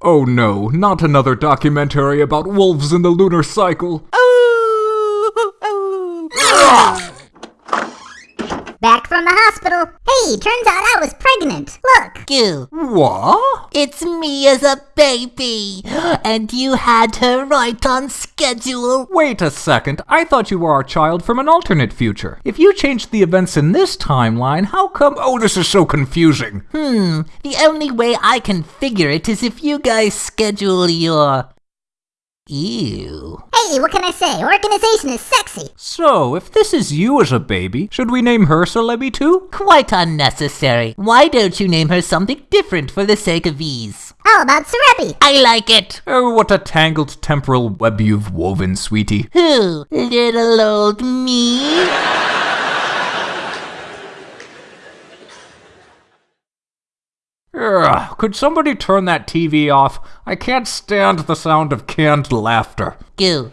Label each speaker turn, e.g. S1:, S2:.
S1: Oh no, not another documentary about wolves in the lunar cycle. Oh, oh, oh.
S2: Back from the hospital. Hey, turns out I was pregnant. Look.
S3: Goo,
S1: What?
S3: it's me as a baby. And you had her right on schedule.
S1: Wait a second, I thought you were our child from an alternate future. If you changed the events in this timeline, how come? Oh, this is so confusing.
S3: Hmm, the only way I can figure it is if you guys schedule your. Ew.
S2: Hey, what can I say? Organization is sexy.
S1: So, if this is you as a baby, should we name her Celebi too?
S3: Quite unnecessary. Why don't you name her something different for the sake of ease?
S2: How about Cerebi?
S3: I like it.
S1: Oh, what a tangled temporal web you've woven, sweetie.
S3: Who? Little old me?
S1: Ugh, could somebody turn that TV off? I can't stand the sound of canned laughter.
S3: Goo.